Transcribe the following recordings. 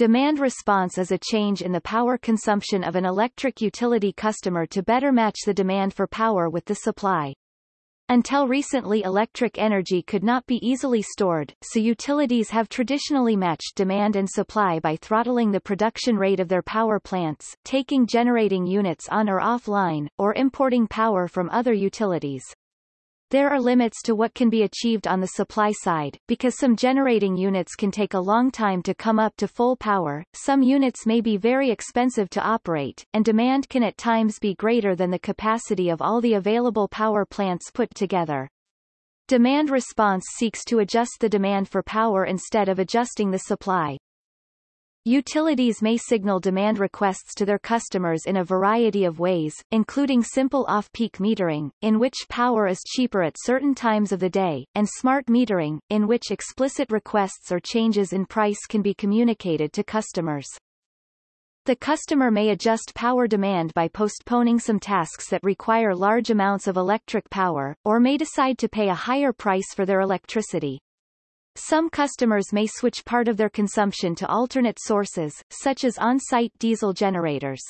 Demand response is a change in the power consumption of an electric utility customer to better match the demand for power with the supply. Until recently electric energy could not be easily stored, so utilities have traditionally matched demand and supply by throttling the production rate of their power plants, taking generating units on or offline, or importing power from other utilities. There are limits to what can be achieved on the supply side, because some generating units can take a long time to come up to full power, some units may be very expensive to operate, and demand can at times be greater than the capacity of all the available power plants put together. Demand response seeks to adjust the demand for power instead of adjusting the supply. Utilities may signal demand requests to their customers in a variety of ways, including simple off-peak metering, in which power is cheaper at certain times of the day, and smart metering, in which explicit requests or changes in price can be communicated to customers. The customer may adjust power demand by postponing some tasks that require large amounts of electric power, or may decide to pay a higher price for their electricity. Some customers may switch part of their consumption to alternate sources, such as on-site diesel generators.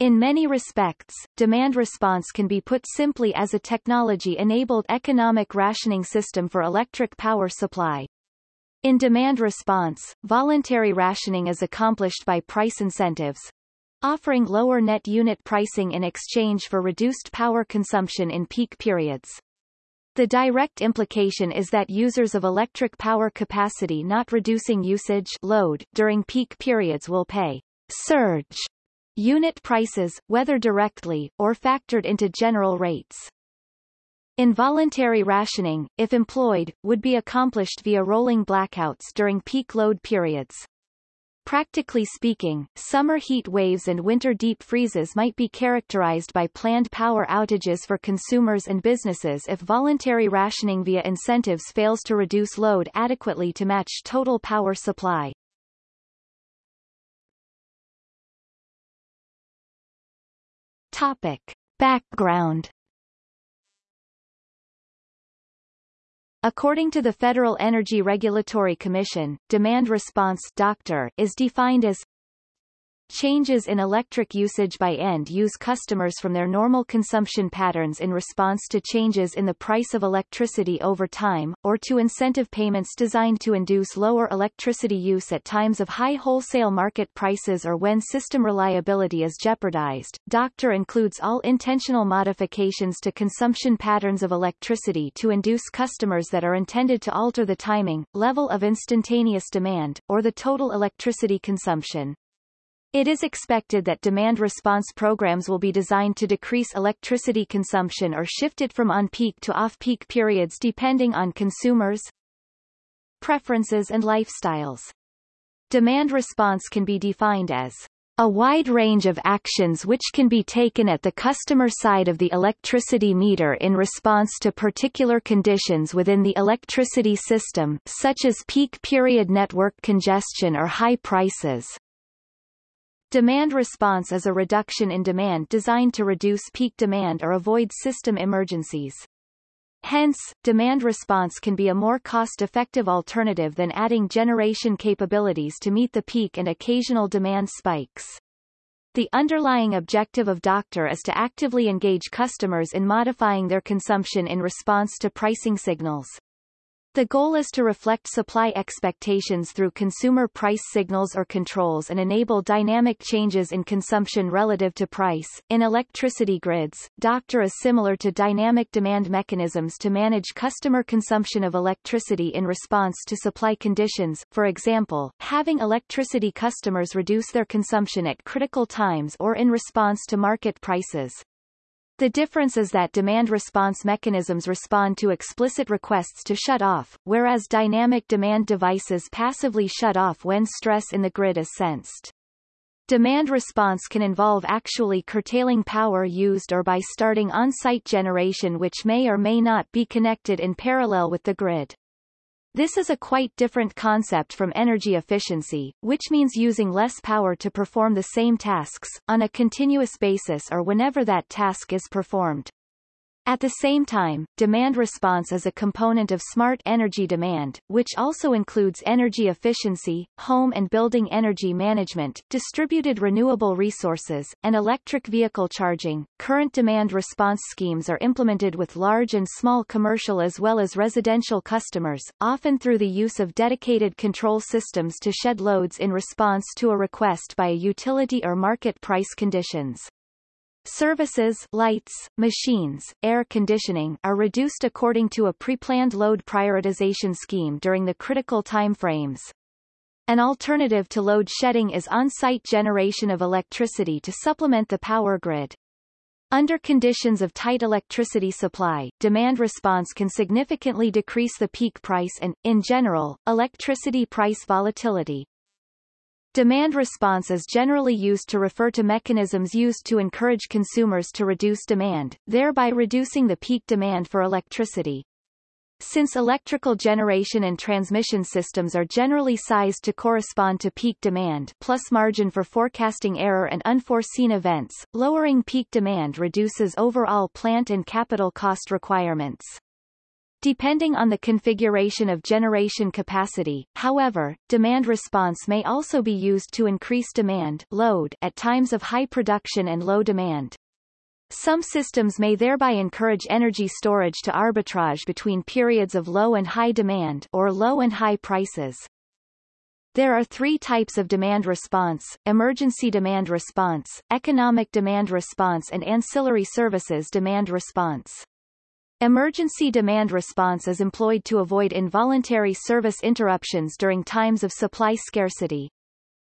In many respects, demand response can be put simply as a technology-enabled economic rationing system for electric power supply. In demand response, voluntary rationing is accomplished by price incentives, offering lower net unit pricing in exchange for reduced power consumption in peak periods. The direct implication is that users of electric power capacity not reducing usage load during peak periods will pay surge unit prices, whether directly, or factored into general rates. Involuntary rationing, if employed, would be accomplished via rolling blackouts during peak load periods. Practically speaking, summer heat waves and winter deep freezes might be characterized by planned power outages for consumers and businesses if voluntary rationing via incentives fails to reduce load adequately to match total power supply. Topic. Background According to the Federal Energy Regulatory Commission, demand response doctor is defined as Changes in electric usage by end-use customers from their normal consumption patterns in response to changes in the price of electricity over time, or to incentive payments designed to induce lower electricity use at times of high wholesale market prices or when system reliability is jeopardized. Doctor includes all intentional modifications to consumption patterns of electricity to induce customers that are intended to alter the timing, level of instantaneous demand, or the total electricity consumption. It is expected that demand response programs will be designed to decrease electricity consumption or shift it from on-peak to off-peak periods depending on consumers' preferences and lifestyles. Demand response can be defined as a wide range of actions which can be taken at the customer side of the electricity meter in response to particular conditions within the electricity system such as peak period network congestion or high prices. Demand response is a reduction in demand designed to reduce peak demand or avoid system emergencies. Hence, demand response can be a more cost-effective alternative than adding generation capabilities to meet the peak and occasional demand spikes. The underlying objective of Doctor is to actively engage customers in modifying their consumption in response to pricing signals. The goal is to reflect supply expectations through consumer price signals or controls and enable dynamic changes in consumption relative to price. In electricity grids, Doctor is similar to dynamic demand mechanisms to manage customer consumption of electricity in response to supply conditions, for example, having electricity customers reduce their consumption at critical times or in response to market prices. The difference is that demand response mechanisms respond to explicit requests to shut off, whereas dynamic demand devices passively shut off when stress in the grid is sensed. Demand response can involve actually curtailing power used or by starting on-site generation which may or may not be connected in parallel with the grid. This is a quite different concept from energy efficiency, which means using less power to perform the same tasks, on a continuous basis or whenever that task is performed. At the same time, demand response is a component of smart energy demand, which also includes energy efficiency, home and building energy management, distributed renewable resources, and electric vehicle charging. Current demand response schemes are implemented with large and small commercial as well as residential customers, often through the use of dedicated control systems to shed loads in response to a request by a utility or market price conditions. Services lights, machines, air conditioning are reduced according to a pre-planned load prioritization scheme during the critical time frames. An alternative to load shedding is on-site generation of electricity to supplement the power grid. Under conditions of tight electricity supply, demand response can significantly decrease the peak price and, in general, electricity price volatility. Demand response is generally used to refer to mechanisms used to encourage consumers to reduce demand, thereby reducing the peak demand for electricity. Since electrical generation and transmission systems are generally sized to correspond to peak demand plus margin for forecasting error and unforeseen events, lowering peak demand reduces overall plant and capital cost requirements. Depending on the configuration of generation capacity, however, demand response may also be used to increase demand load at times of high production and low demand. Some systems may thereby encourage energy storage to arbitrage between periods of low and high demand or low and high prices. There are three types of demand response, emergency demand response, economic demand response and ancillary services demand response. Emergency demand response is employed to avoid involuntary service interruptions during times of supply scarcity.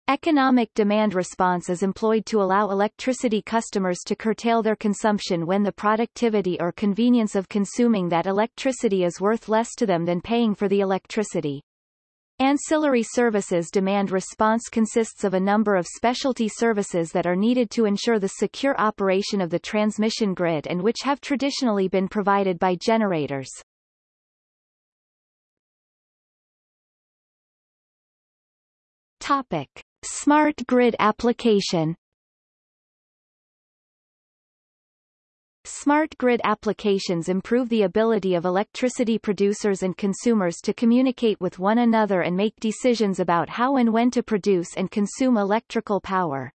Economic demand response is employed to allow electricity customers to curtail their consumption when the productivity or convenience of consuming that electricity is worth less to them than paying for the electricity. Ancillary services demand response consists of a number of specialty services that are needed to ensure the secure operation of the transmission grid and which have traditionally been provided by generators. Topic. Smart grid application Smart grid applications improve the ability of electricity producers and consumers to communicate with one another and make decisions about how and when to produce and consume electrical power.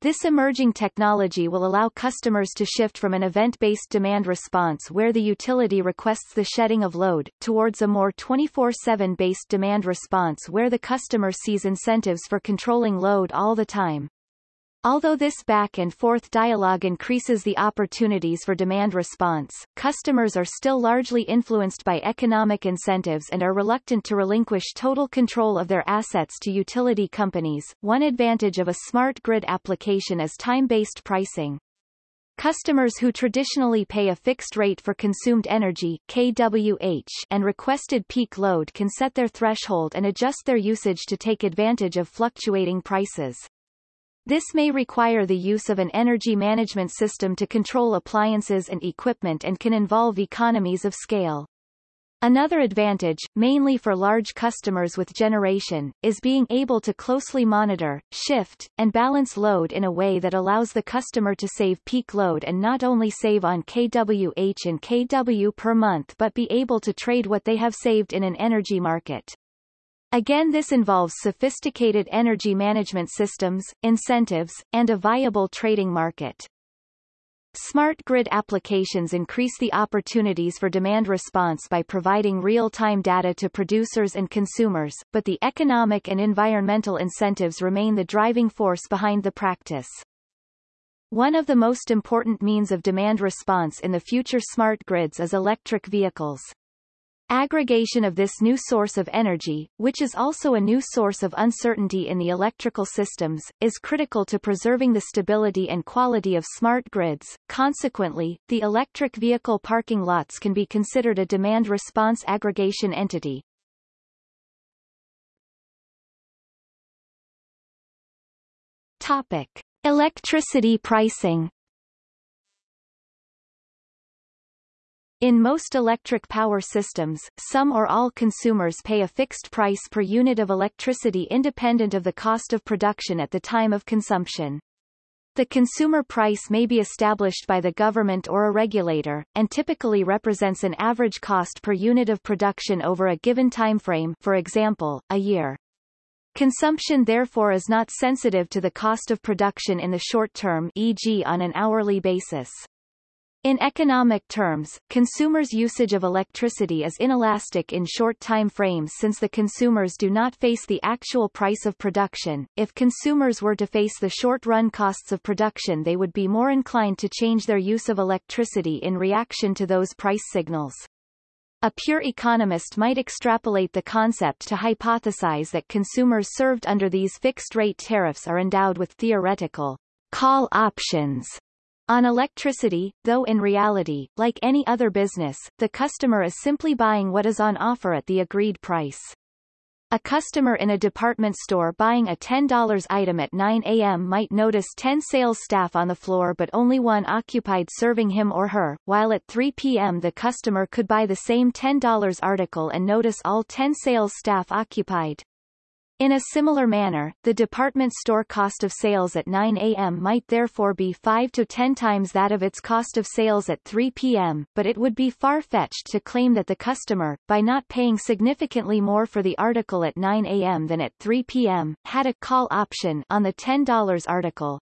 This emerging technology will allow customers to shift from an event-based demand response where the utility requests the shedding of load, towards a more 24-7 based demand response where the customer sees incentives for controlling load all the time. Although this back-and-forth dialogue increases the opportunities for demand response, customers are still largely influenced by economic incentives and are reluctant to relinquish total control of their assets to utility companies. One advantage of a smart grid application is time-based pricing. Customers who traditionally pay a fixed rate for consumed energy kWh and requested peak load can set their threshold and adjust their usage to take advantage of fluctuating prices. This may require the use of an energy management system to control appliances and equipment and can involve economies of scale. Another advantage, mainly for large customers with generation, is being able to closely monitor, shift, and balance load in a way that allows the customer to save peak load and not only save on kWh and kW per month but be able to trade what they have saved in an energy market. Again this involves sophisticated energy management systems, incentives, and a viable trading market. Smart grid applications increase the opportunities for demand response by providing real-time data to producers and consumers, but the economic and environmental incentives remain the driving force behind the practice. One of the most important means of demand response in the future smart grids is electric vehicles. Aggregation of this new source of energy, which is also a new source of uncertainty in the electrical systems, is critical to preserving the stability and quality of smart grids. Consequently, the electric vehicle parking lots can be considered a demand response aggregation entity. Topic: Electricity pricing. In most electric power systems, some or all consumers pay a fixed price per unit of electricity independent of the cost of production at the time of consumption. the consumer price may be established by the government or a regulator, and typically represents an average cost per unit of production over a given timeframe for example, a year. Consumption therefore is not sensitive to the cost of production in the short term e.g. on an hourly basis. In economic terms, consumers' usage of electricity is inelastic in short time frames since the consumers do not face the actual price of production. If consumers were to face the short-run costs of production they would be more inclined to change their use of electricity in reaction to those price signals. A pure economist might extrapolate the concept to hypothesize that consumers served under these fixed-rate tariffs are endowed with theoretical call options on electricity, though in reality, like any other business, the customer is simply buying what is on offer at the agreed price. A customer in a department store buying a $10 item at 9 a.m. might notice 10 sales staff on the floor but only one occupied serving him or her, while at 3 p.m. the customer could buy the same $10 article and notice all 10 sales staff occupied. In a similar manner, the department store cost of sales at 9 a.m. might therefore be 5 to 10 times that of its cost of sales at 3 p.m., but it would be far-fetched to claim that the customer, by not paying significantly more for the article at 9 a.m. than at 3 p.m., had a call option on the $10 article.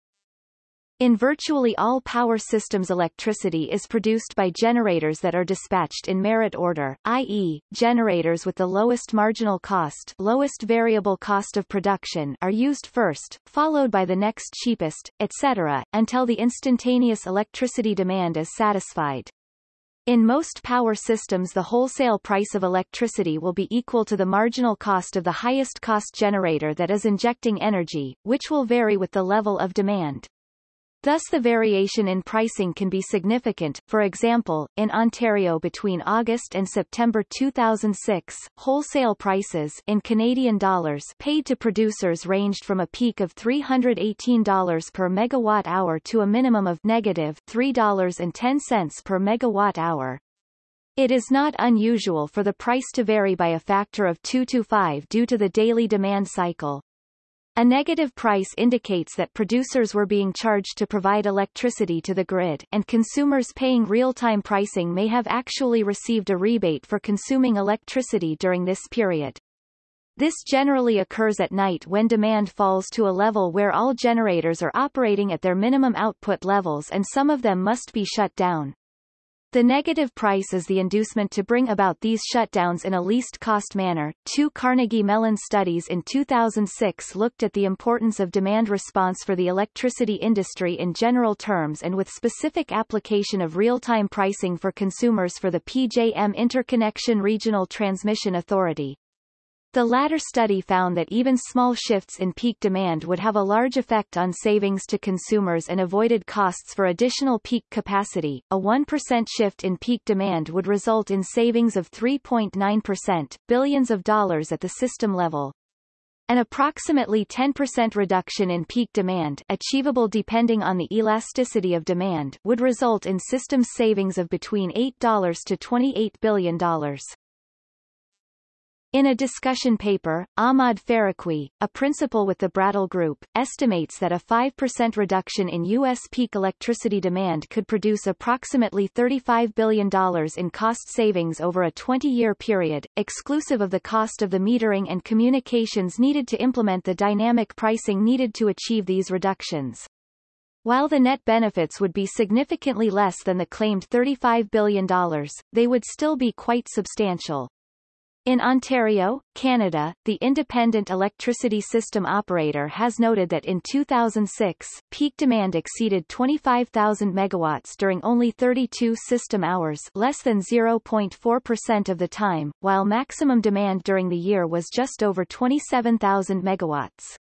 In virtually all power systems electricity is produced by generators that are dispatched in merit order, i.e., generators with the lowest marginal cost lowest variable cost of production are used first, followed by the next cheapest, etc., until the instantaneous electricity demand is satisfied. In most power systems the wholesale price of electricity will be equal to the marginal cost of the highest cost generator that is injecting energy, which will vary with the level of demand. Thus the variation in pricing can be significant, for example, in Ontario between August and September 2006, wholesale prices in Canadian dollars paid to producers ranged from a peak of $318 per megawatt-hour to a minimum of negative $3.10 per megawatt-hour. It is not unusual for the price to vary by a factor of 2 to 5 due to the daily demand cycle. A negative price indicates that producers were being charged to provide electricity to the grid, and consumers paying real-time pricing may have actually received a rebate for consuming electricity during this period. This generally occurs at night when demand falls to a level where all generators are operating at their minimum output levels and some of them must be shut down. The negative price is the inducement to bring about these shutdowns in a least cost manner. Two Carnegie Mellon studies in 2006 looked at the importance of demand response for the electricity industry in general terms and with specific application of real-time pricing for consumers for the PJM Interconnection Regional Transmission Authority. The latter study found that even small shifts in peak demand would have a large effect on savings to consumers and avoided costs for additional peak capacity. A 1% shift in peak demand would result in savings of 3.9%, billions of dollars at the system level. An approximately 10% reduction in peak demand achievable depending on the elasticity of demand would result in system savings of between $8 to $28 billion. In a discussion paper, Ahmad Faruqui, a principal with the Brattle Group, estimates that a 5% reduction in U.S. peak electricity demand could produce approximately $35 billion in cost savings over a 20-year period, exclusive of the cost of the metering and communications needed to implement the dynamic pricing needed to achieve these reductions. While the net benefits would be significantly less than the claimed $35 billion, they would still be quite substantial. In Ontario, Canada, the Independent Electricity System Operator has noted that in 2006, peak demand exceeded 25,000 megawatts during only 32 system hours less than 0.4% of the time, while maximum demand during the year was just over 27,000 megawatts.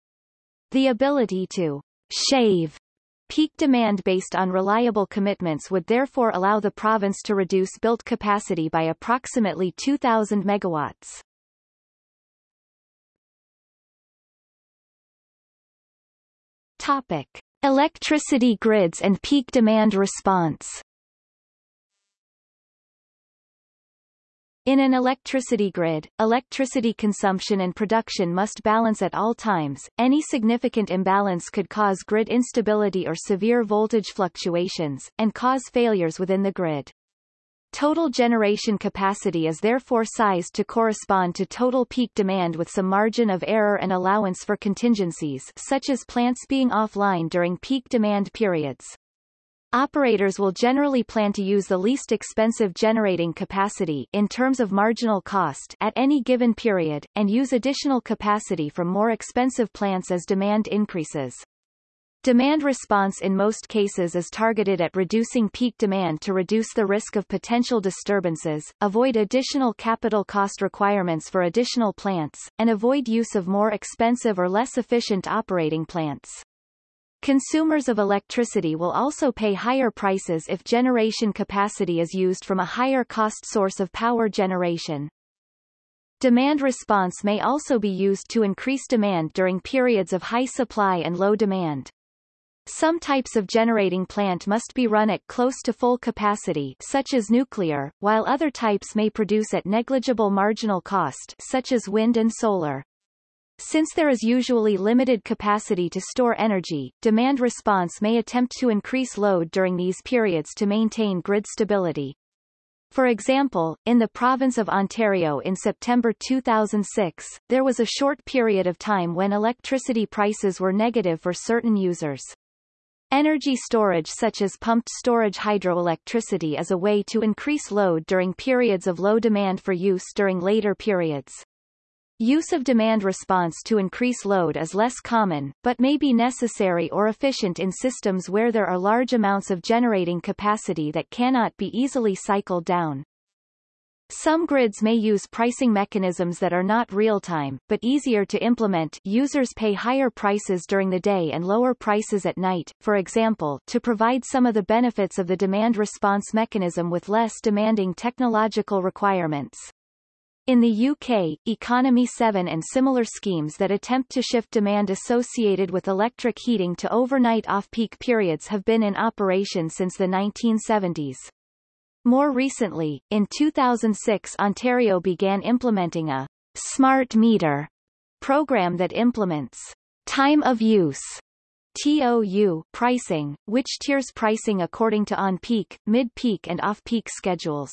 The ability to shave Peak demand based on reliable commitments would therefore allow the province to reduce built capacity by approximately 2,000 megawatts. Topic. Electricity grids and peak demand response In an electricity grid, electricity consumption and production must balance at all times. Any significant imbalance could cause grid instability or severe voltage fluctuations, and cause failures within the grid. Total generation capacity is therefore sized to correspond to total peak demand with some margin of error and allowance for contingencies such as plants being offline during peak demand periods. Operators will generally plan to use the least expensive generating capacity in terms of marginal cost at any given period, and use additional capacity from more expensive plants as demand increases. Demand response in most cases is targeted at reducing peak demand to reduce the risk of potential disturbances, avoid additional capital cost requirements for additional plants, and avoid use of more expensive or less efficient operating plants. Consumers of electricity will also pay higher prices if generation capacity is used from a higher cost source of power generation. Demand response may also be used to increase demand during periods of high supply and low demand. Some types of generating plant must be run at close to full capacity such as nuclear, while other types may produce at negligible marginal cost such as wind and solar. Since there is usually limited capacity to store energy, demand response may attempt to increase load during these periods to maintain grid stability. For example, in the province of Ontario in September 2006, there was a short period of time when electricity prices were negative for certain users. Energy storage such as pumped storage hydroelectricity is a way to increase load during periods of low demand for use during later periods. Use of demand response to increase load is less common, but may be necessary or efficient in systems where there are large amounts of generating capacity that cannot be easily cycled down. Some grids may use pricing mechanisms that are not real-time, but easier to implement users pay higher prices during the day and lower prices at night, for example, to provide some of the benefits of the demand response mechanism with less demanding technological requirements. In the UK, Economy 7 and similar schemes that attempt to shift demand associated with electric heating to overnight off-peak periods have been in operation since the 1970s. More recently, in 2006 Ontario began implementing a smart meter program that implements time of use TOU pricing, which tiers pricing according to on-peak, mid-peak and off-peak schedules.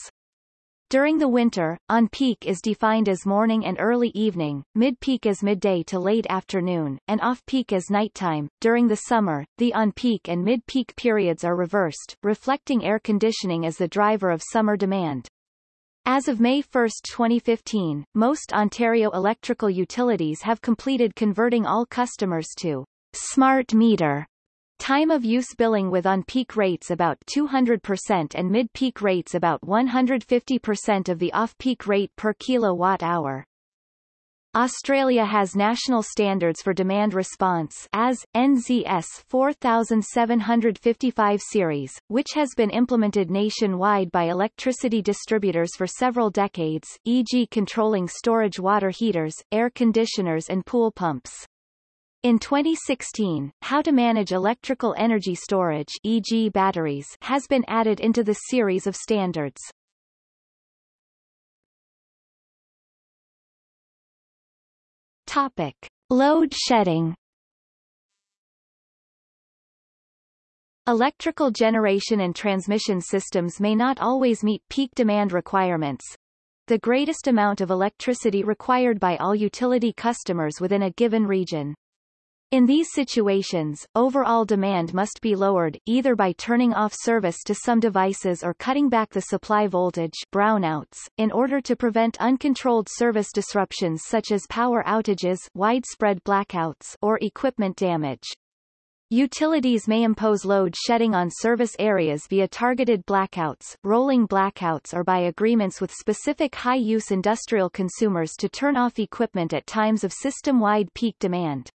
During the winter, on-peak is defined as morning and early evening, mid-peak as midday to late afternoon, and off-peak as nighttime. During the summer, the on-peak and mid-peak periods are reversed, reflecting air conditioning as the driver of summer demand. As of May 1, 2015, most Ontario electrical utilities have completed converting all customers to smart meter Time of use billing with on-peak rates about 200% and mid-peak rates about 150% of the off-peak rate per kilowatt-hour. Australia has national standards for demand response as, NZS 4755 series, which has been implemented nationwide by electricity distributors for several decades, e.g. controlling storage water heaters, air conditioners and pool pumps. In 2016, how to manage electrical energy storage e.g. batteries has been added into the series of standards. Topic. Load shedding Electrical generation and transmission systems may not always meet peak demand requirements, the greatest amount of electricity required by all utility customers within a given region. In these situations, overall demand must be lowered, either by turning off service to some devices or cutting back the supply voltage brownouts, in order to prevent uncontrolled service disruptions such as power outages widespread blackouts or equipment damage. Utilities may impose load shedding on service areas via targeted blackouts, rolling blackouts or by agreements with specific high-use industrial consumers to turn off equipment at times of system-wide peak demand.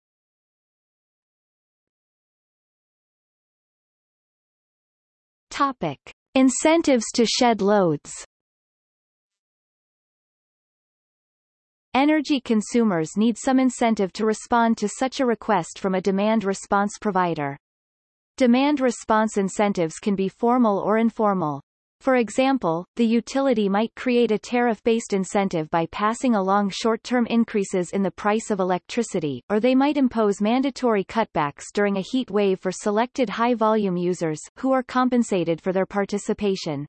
Topic. Incentives to shed loads Energy consumers need some incentive to respond to such a request from a demand response provider. Demand response incentives can be formal or informal. For example, the utility might create a tariff-based incentive by passing along short-term increases in the price of electricity, or they might impose mandatory cutbacks during a heat wave for selected high-volume users, who are compensated for their participation.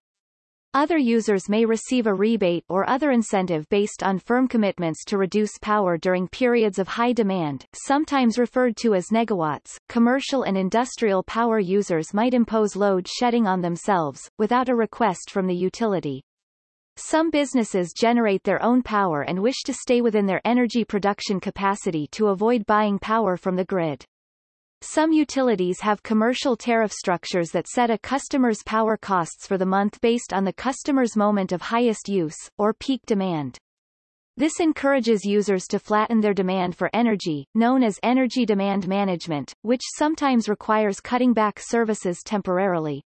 Other users may receive a rebate or other incentive based on firm commitments to reduce power during periods of high demand, sometimes referred to as negawatts. Commercial and industrial power users might impose load shedding on themselves, without a request from the utility. Some businesses generate their own power and wish to stay within their energy production capacity to avoid buying power from the grid. Some utilities have commercial tariff structures that set a customer's power costs for the month based on the customer's moment of highest use, or peak demand. This encourages users to flatten their demand for energy, known as energy demand management, which sometimes requires cutting back services temporarily.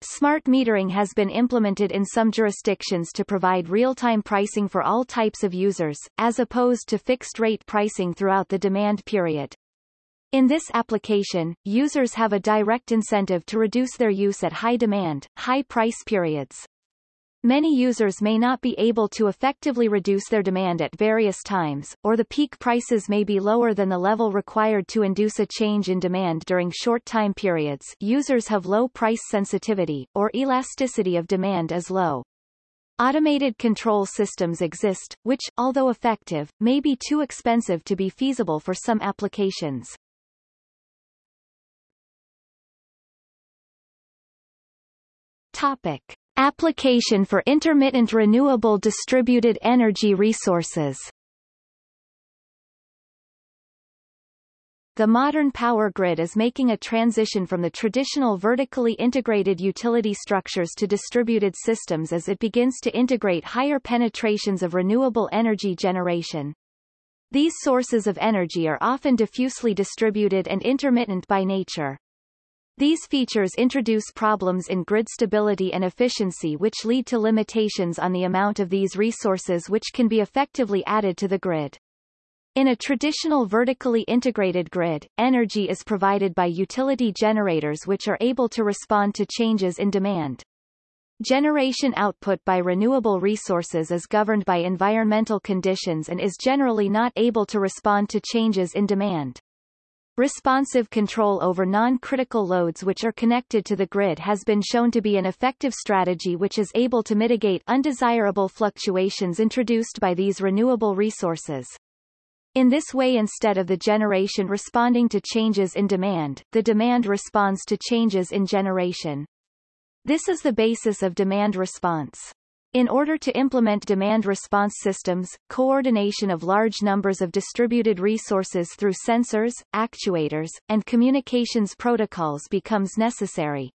Smart metering has been implemented in some jurisdictions to provide real-time pricing for all types of users, as opposed to fixed-rate pricing throughout the demand period. In this application, users have a direct incentive to reduce their use at high demand, high price periods. Many users may not be able to effectively reduce their demand at various times, or the peak prices may be lower than the level required to induce a change in demand during short time periods users have low price sensitivity, or elasticity of demand is low. Automated control systems exist, which, although effective, may be too expensive to be feasible for some applications. Topic. Application for intermittent renewable distributed energy resources The modern power grid is making a transition from the traditional vertically integrated utility structures to distributed systems as it begins to integrate higher penetrations of renewable energy generation. These sources of energy are often diffusely distributed and intermittent by nature. These features introduce problems in grid stability and efficiency which lead to limitations on the amount of these resources which can be effectively added to the grid. In a traditional vertically integrated grid, energy is provided by utility generators which are able to respond to changes in demand. Generation output by renewable resources is governed by environmental conditions and is generally not able to respond to changes in demand. Responsive control over non-critical loads which are connected to the grid has been shown to be an effective strategy which is able to mitigate undesirable fluctuations introduced by these renewable resources. In this way instead of the generation responding to changes in demand, the demand responds to changes in generation. This is the basis of demand response. In order to implement demand response systems, coordination of large numbers of distributed resources through sensors, actuators, and communications protocols becomes necessary.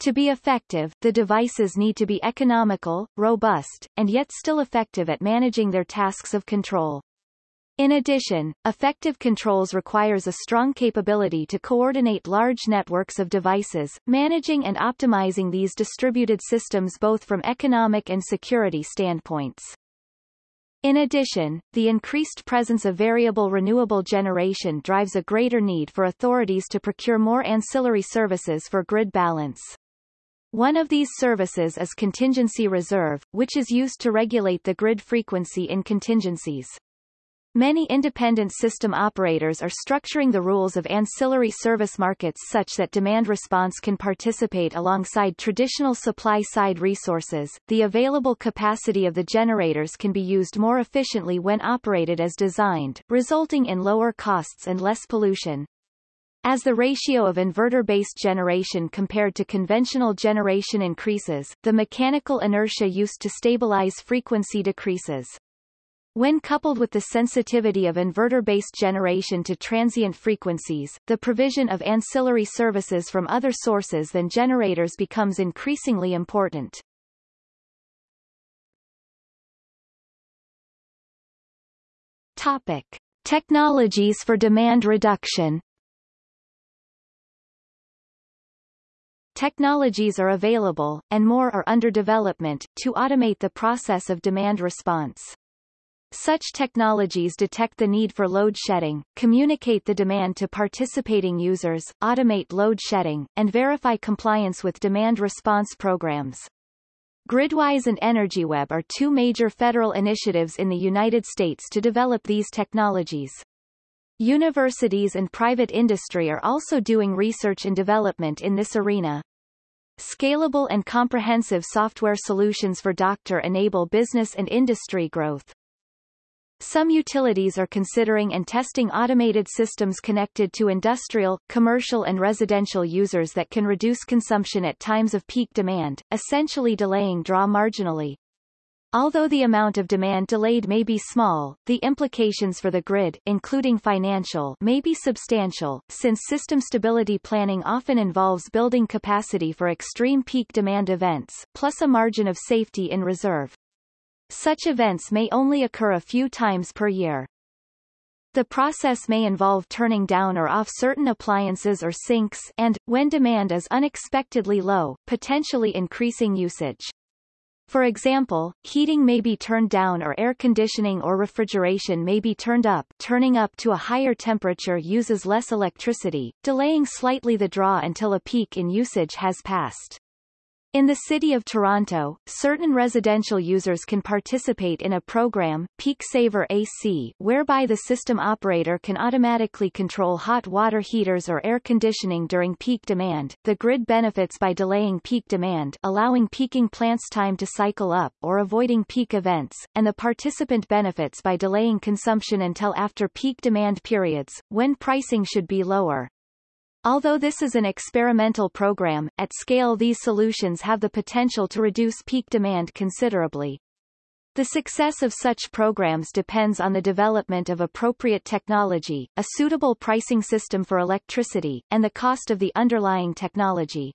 To be effective, the devices need to be economical, robust, and yet still effective at managing their tasks of control. In addition, effective controls requires a strong capability to coordinate large networks of devices, managing and optimizing these distributed systems both from economic and security standpoints. In addition, the increased presence of variable renewable generation drives a greater need for authorities to procure more ancillary services for grid balance. One of these services is contingency reserve, which is used to regulate the grid frequency in contingencies. Many independent system operators are structuring the rules of ancillary service markets such that demand response can participate alongside traditional supply-side resources. The available capacity of the generators can be used more efficiently when operated as designed, resulting in lower costs and less pollution. As the ratio of inverter-based generation compared to conventional generation increases, the mechanical inertia used to stabilize frequency decreases. When coupled with the sensitivity of inverter-based generation to transient frequencies, the provision of ancillary services from other sources than generators becomes increasingly important. Topic. Technologies for demand reduction Technologies are available, and more are under development, to automate the process of demand response. Such technologies detect the need for load shedding, communicate the demand to participating users, automate load shedding, and verify compliance with demand response programs. Gridwise and EnergyWeb are two major federal initiatives in the United States to develop these technologies. Universities and private industry are also doing research and development in this arena. Scalable and comprehensive software solutions for Doctor enable business and industry growth. Some utilities are considering and testing automated systems connected to industrial, commercial and residential users that can reduce consumption at times of peak demand, essentially delaying draw marginally. Although the amount of demand delayed may be small, the implications for the grid, including financial, may be substantial, since system stability planning often involves building capacity for extreme peak demand events, plus a margin of safety in reserve. Such events may only occur a few times per year. The process may involve turning down or off certain appliances or sinks and, when demand is unexpectedly low, potentially increasing usage. For example, heating may be turned down or air conditioning or refrigeration may be turned up turning up to a higher temperature uses less electricity, delaying slightly the draw until a peak in usage has passed. In the City of Toronto, certain residential users can participate in a program, Peak Saver AC, whereby the system operator can automatically control hot water heaters or air conditioning during peak demand. The grid benefits by delaying peak demand, allowing peaking plants time to cycle up or avoiding peak events, and the participant benefits by delaying consumption until after peak demand periods, when pricing should be lower. Although this is an experimental program, at scale these solutions have the potential to reduce peak demand considerably. The success of such programs depends on the development of appropriate technology, a suitable pricing system for electricity, and the cost of the underlying technology.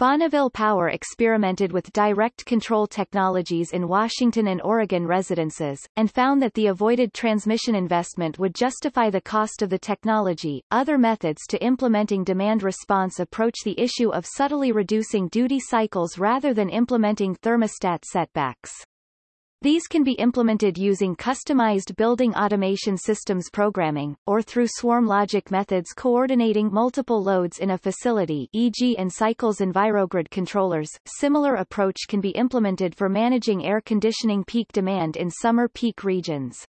Bonneville Power experimented with direct control technologies in Washington and Oregon residences, and found that the avoided transmission investment would justify the cost of the technology. Other methods to implementing demand response approach the issue of subtly reducing duty cycles rather than implementing thermostat setbacks. These can be implemented using customized building automation systems programming, or through swarm logic methods coordinating multiple loads in a facility e.g. Encycle's EnviroGrid controllers. Similar approach can be implemented for managing air conditioning peak demand in summer peak regions.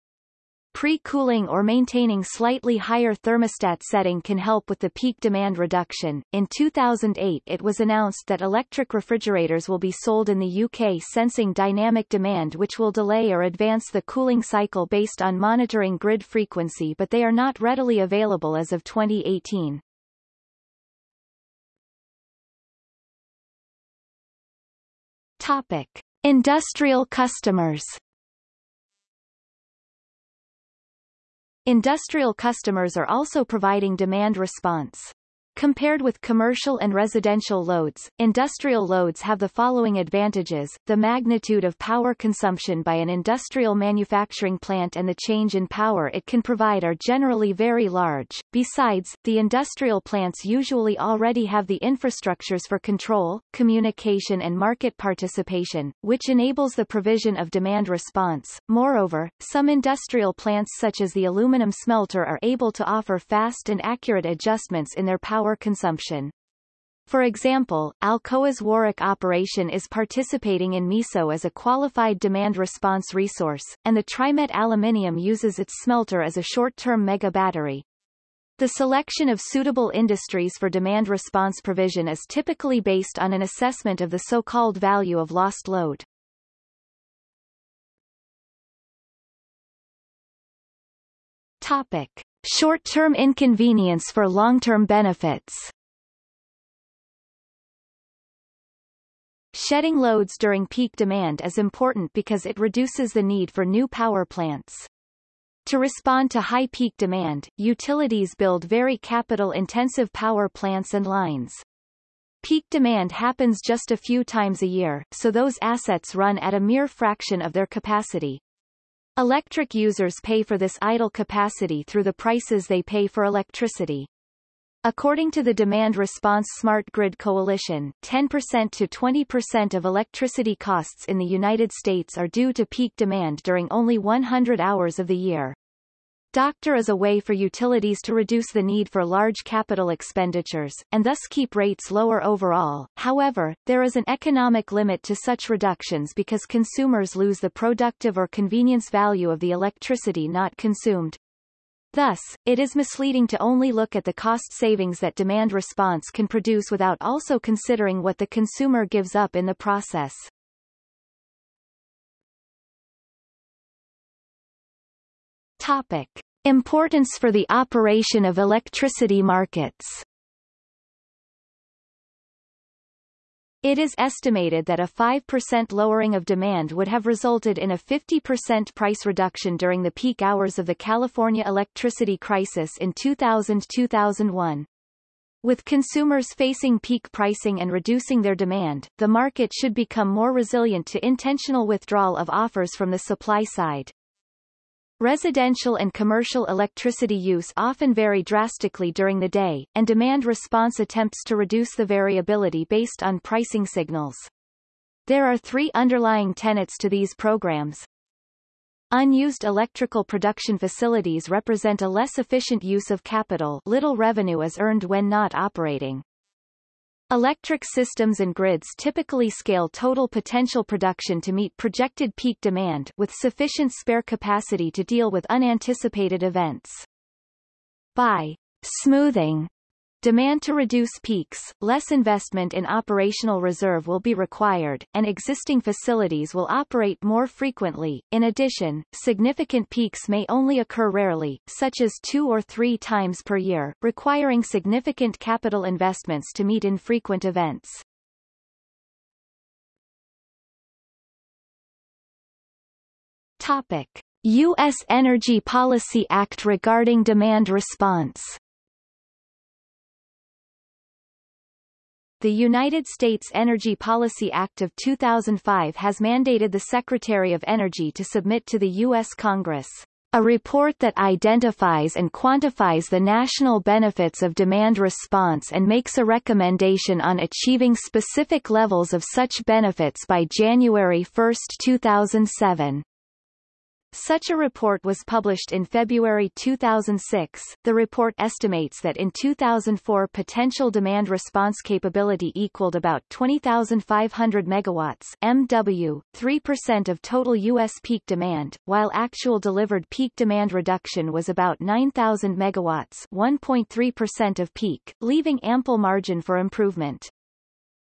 Pre-cooling or maintaining slightly higher thermostat setting can help with the peak demand reduction. In 2008 it was announced that electric refrigerators will be sold in the UK sensing dynamic demand which will delay or advance the cooling cycle based on monitoring grid frequency but they are not readily available as of 2018. Topic. Industrial customers Industrial customers are also providing demand response. Compared with commercial and residential loads, industrial loads have the following advantages, the magnitude of power consumption by an industrial manufacturing plant and the change in power it can provide are generally very large. Besides, the industrial plants usually already have the infrastructures for control, communication and market participation, which enables the provision of demand response. Moreover, some industrial plants such as the aluminum smelter are able to offer fast and accurate adjustments in their power consumption. For example, Alcoa's Warwick operation is participating in MISO as a qualified demand response resource, and the TriMet Aluminium uses its smelter as a short-term mega battery. The selection of suitable industries for demand response provision is typically based on an assessment of the so-called value of lost load. Topic. Short-term inconvenience for long-term benefits Shedding loads during peak demand is important because it reduces the need for new power plants. To respond to high peak demand, utilities build very capital-intensive power plants and lines. Peak demand happens just a few times a year, so those assets run at a mere fraction of their capacity. Electric users pay for this idle capacity through the prices they pay for electricity. According to the Demand Response Smart Grid Coalition, 10% to 20% of electricity costs in the United States are due to peak demand during only 100 hours of the year. Doctor is a way for utilities to reduce the need for large capital expenditures, and thus keep rates lower overall. However, there is an economic limit to such reductions because consumers lose the productive or convenience value of the electricity not consumed. Thus, it is misleading to only look at the cost savings that demand response can produce without also considering what the consumer gives up in the process. Topic. Importance for the operation of electricity markets It is estimated that a 5% lowering of demand would have resulted in a 50% price reduction during the peak hours of the California electricity crisis in 2000-2001. With consumers facing peak pricing and reducing their demand, the market should become more resilient to intentional withdrawal of offers from the supply side. Residential and commercial electricity use often vary drastically during the day, and demand response attempts to reduce the variability based on pricing signals. There are three underlying tenets to these programs. Unused electrical production facilities represent a less efficient use of capital little revenue is earned when not operating. Electric systems and grids typically scale total potential production to meet projected peak demand with sufficient spare capacity to deal with unanticipated events. By smoothing Demand to reduce peaks, less investment in operational reserve will be required, and existing facilities will operate more frequently. In addition, significant peaks may only occur rarely, such as two or three times per year, requiring significant capital investments to meet infrequent events. Topic. U.S. Energy Policy Act regarding demand response The United States Energy Policy Act of 2005 has mandated the Secretary of Energy to submit to the U.S. Congress a report that identifies and quantifies the national benefits of demand response and makes a recommendation on achieving specific levels of such benefits by January 1, 2007. Such a report was published in February 2006. The report estimates that in 2004 potential demand response capability equaled about 20,500 megawatts MW, 3% of total U.S. peak demand, while actual delivered peak demand reduction was about 9,000 megawatts 1.3% of peak, leaving ample margin for improvement.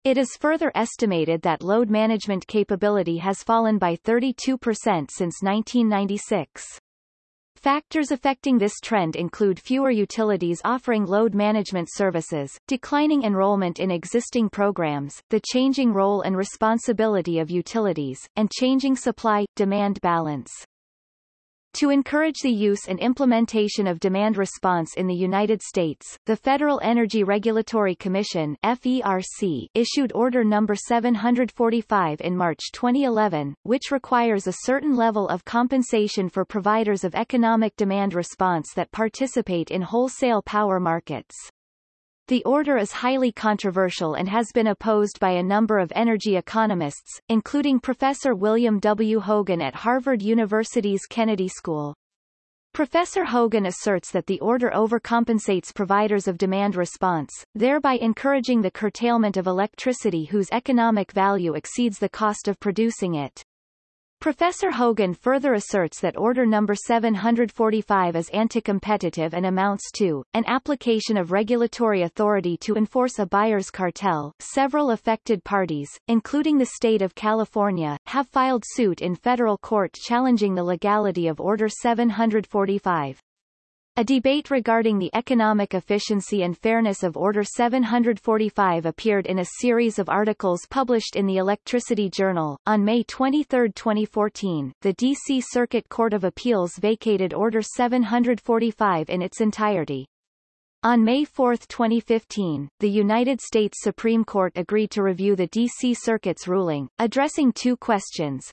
It is further estimated that load management capability has fallen by 32% since 1996. Factors affecting this trend include fewer utilities offering load management services, declining enrollment in existing programs, the changing role and responsibility of utilities, and changing supply-demand balance. To encourage the use and implementation of demand response in the United States, the Federal Energy Regulatory Commission FERC issued Order No. 745 in March 2011, which requires a certain level of compensation for providers of economic demand response that participate in wholesale power markets. The order is highly controversial and has been opposed by a number of energy economists, including Professor William W. Hogan at Harvard University's Kennedy School. Professor Hogan asserts that the order overcompensates providers of demand response, thereby encouraging the curtailment of electricity whose economic value exceeds the cost of producing it. Professor Hogan further asserts that Order No. 745 is anti-competitive and amounts to an application of regulatory authority to enforce a buyer's cartel. Several affected parties, including the state of California, have filed suit in federal court challenging the legality of Order 745. A debate regarding the economic efficiency and fairness of Order 745 appeared in a series of articles published in the Electricity Journal. On May 23, 2014, the D.C. Circuit Court of Appeals vacated Order 745 in its entirety. On May 4, 2015, the United States Supreme Court agreed to review the D.C. Circuit's ruling, addressing two questions.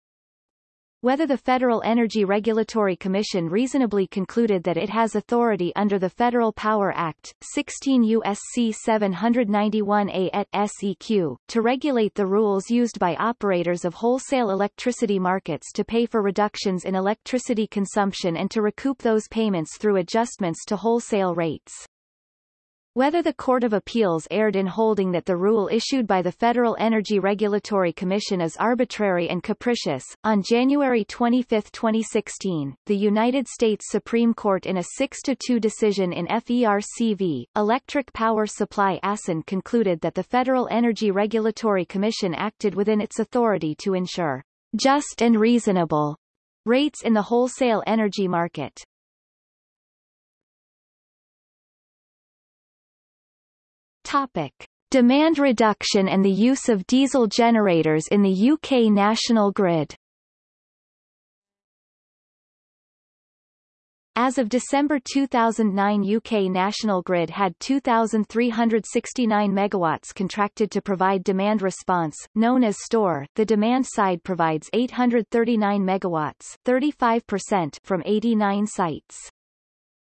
Whether the Federal Energy Regulatory Commission reasonably concluded that it has authority under the Federal Power Act, 16 U.S.C. 791a et seq, to regulate the rules used by operators of wholesale electricity markets to pay for reductions in electricity consumption and to recoup those payments through adjustments to wholesale rates. Whether the Court of Appeals erred in holding that the rule issued by the Federal Energy Regulatory Commission is arbitrary and capricious, on January 25, 2016, the United States Supreme Court in a 6-2 decision in FERC Electric Power Supply ASIN concluded that the Federal Energy Regulatory Commission acted within its authority to ensure just and reasonable rates in the wholesale energy market. Topic. Demand reduction and the use of diesel generators in the UK national grid As of December 2009 UK National Grid had 2,369 megawatts contracted to provide demand response, known as STOR. The demand side provides 839 megawatts 35% from 89 sites.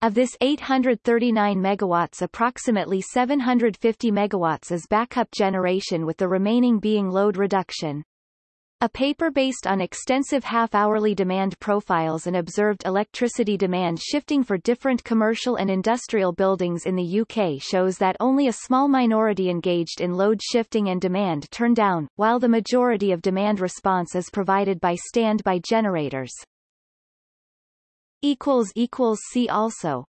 Of this 839 megawatts approximately 750 megawatts is backup generation with the remaining being load reduction. A paper based on extensive half-hourly demand profiles and observed electricity demand shifting for different commercial and industrial buildings in the UK shows that only a small minority engaged in load shifting and demand turn down, while the majority of demand response is provided by standby generators. See also